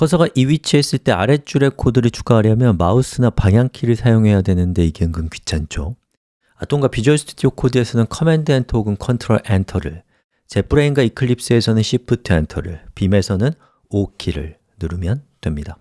커서가 이 위치에 있을 때 아랫줄에 코드를 추가하려면 마우스나 방향키를 사용해야 되는데 이게 은근 귀찮죠. 아톰과 비주얼 스튜디오 코드에서는 커맨드 엔터 혹은 컨트롤 엔터를 제프레인과 이클립스에서는 시프트 엔터를 빔에서는 O키를 누르면 됩니다.